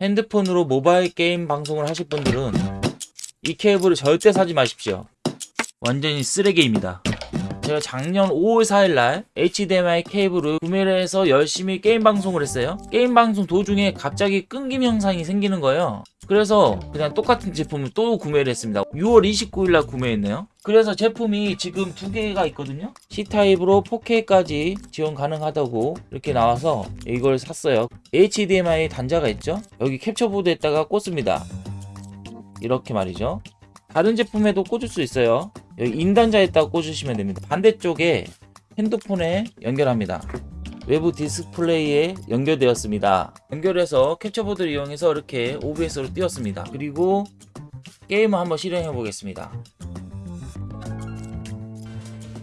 핸드폰으로 모바일 게임 방송을 하실 분들은 이 케이블을 절대 사지 마십시오. 완전히 쓰레기입니다. 제가 작년 5월 4일날 HDMI 케이블을 구매를 해서 열심히 게임 방송을 했어요. 게임 방송 도중에 갑자기 끊김 현상이 생기는 거예요. 그래서 그냥 똑같은 제품을 또 구매를 했습니다. 6월 29일날 구매했네요. 그래서 제품이 지금 두 개가 있거든요. C타입으로 4K까지 지원 가능하다고 이렇게 나와서 이걸 샀어요. HDMI 단자가 있죠? 여기 캡처보드에다가 꽂습니다. 이렇게 말이죠. 다른 제품에도 꽂을 수 있어요. 여기 인단자에다가 꽂으시면 됩니다. 반대쪽에 핸드폰에 연결합니다. 외부 디스플레이에 연결되었습니다. 연결해서 캡처보드를 이용해서 이렇게 OBS로 띄웠습니다. 그리고 게임을 한번 실행해 보겠습니다.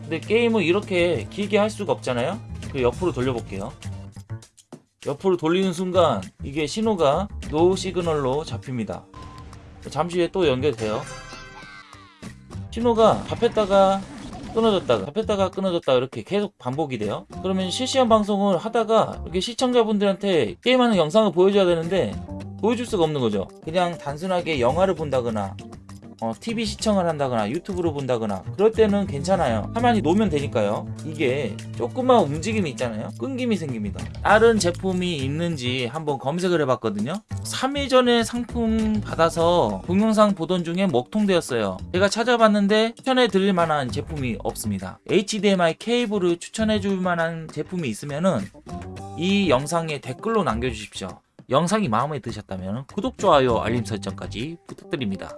근데 게임을 이렇게 길게 할 수가 없잖아요. 그 옆으로 돌려볼게요. 옆으로 돌리는 순간 이게 신호가 no signal로 잡힙니다. 잠시 후에 또 연결돼요. 신호가 잡혔다가 끊어졌다가 잡혔다가 끊어졌다가 이렇게 계속 반복이 돼요. 그러면 실시간 방송을 하다가 이렇게 시청자분들한테 게임하는 영상을 보여줘야 되는데 보여줄 수가 없는 거죠. 그냥 단순하게 영화를 본다거나 어, TV 시청을 한다거나 유튜브로 본다거나 그럴 때는 괜찮아요. 가만히 놓으면 되니까요. 이게 조금만 움직임이 있잖아요. 끊김이 생깁니다. 다른 제품이 있는지 한번 검색을 해봤거든요. 3일 전에 상품 받아서 동영상 보던 중에 먹통되었어요. 제가 찾아봤는데 추천해 드릴 만한 제품이 없습니다. HDMI 케이블을 추천해 줄 만한 제품이 있으면은 이 영상에 댓글로 남겨주십시오. 영상이 마음에 드셨다면 구독, 좋아요, 알림 설정까지 부탁드립니다.